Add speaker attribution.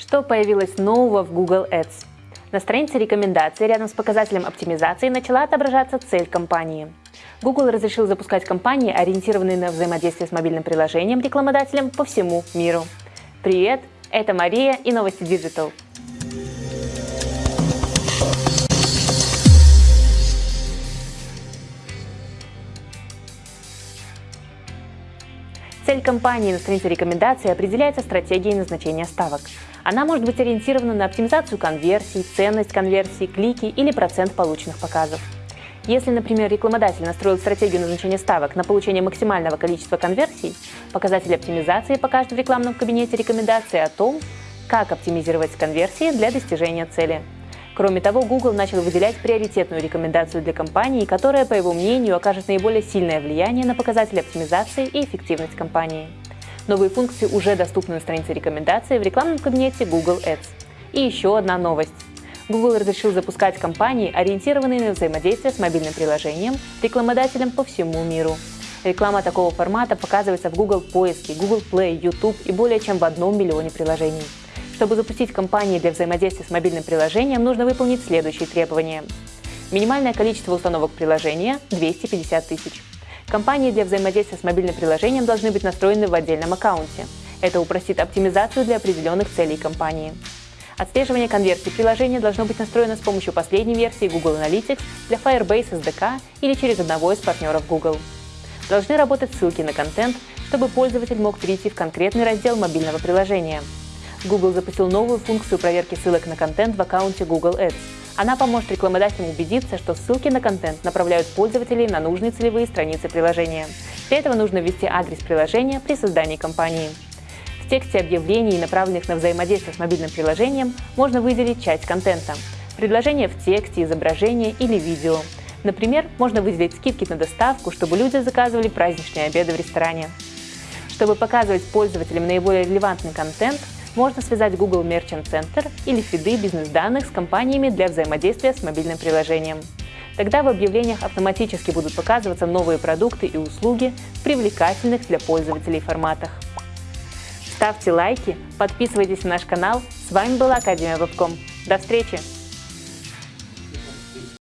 Speaker 1: Что появилось нового в Google Ads? На странице рекомендаций рядом с показателем оптимизации начала отображаться цель компании. Google разрешил запускать кампании, ориентированные на взаимодействие с мобильным приложением рекламодателем по всему миру. Привет, это Мария и новости Digital. Цель компании на странице рекомендаций определяется стратегией назначения ставок. Она может быть ориентирована на оптимизацию конверсий, ценность конверсий, клики или процент полученных показов. Если, например, рекламодатель настроил стратегию назначения ставок на получение максимального количества конверсий, показатель оптимизации покажет в рекламном кабинете рекомендации о том, как оптимизировать конверсии для достижения цели. Кроме того, Google начал выделять приоритетную рекомендацию для компании, которая, по его мнению, окажет наиболее сильное влияние на показатели оптимизации и эффективность компании. Новые функции уже доступны на странице рекомендаций в рекламном кабинете Google Ads. И еще одна новость. Google разрешил запускать кампании, ориентированные на взаимодействие с мобильным приложением, рекламодателем по всему миру. Реклама такого формата показывается в Google поиске, Google Play, YouTube и более чем в одном миллионе приложений. Чтобы запустить кампании для взаимодействия с мобильным приложением, нужно выполнить следующие требования. Минимальное количество установок приложения – 250 тысяч. Компании для взаимодействия с мобильным приложением должны быть настроены в отдельном аккаунте. Это упростит оптимизацию для определенных целей компании. Отслеживание конверсии приложения должно быть настроено с помощью последней версии Google Analytics для Firebase SDK или через одного из партнеров Google. Должны работать ссылки на контент, чтобы пользователь мог перейти в конкретный раздел мобильного приложения – Google запустил новую функцию проверки ссылок на контент в аккаунте Google Ads. Она поможет рекламодателям убедиться, что ссылки на контент направляют пользователей на нужные целевые страницы приложения. Для этого нужно ввести адрес приложения при создании кампании. В тексте объявлений, направленных на взаимодействие с мобильным приложением, можно выделить часть контента. Предложения в тексте, изображение или видео. Например, можно выделить скидки на доставку, чтобы люди заказывали праздничные обеды в ресторане. Чтобы показывать пользователям наиболее релевантный контент, можно связать Google Merchant Center или фиды бизнес-данных с компаниями для взаимодействия с мобильным приложением. Тогда в объявлениях автоматически будут показываться новые продукты и услуги в привлекательных для пользователей форматах. Ставьте лайки, подписывайтесь на наш канал. С вами была Академия Вебком. До встречи!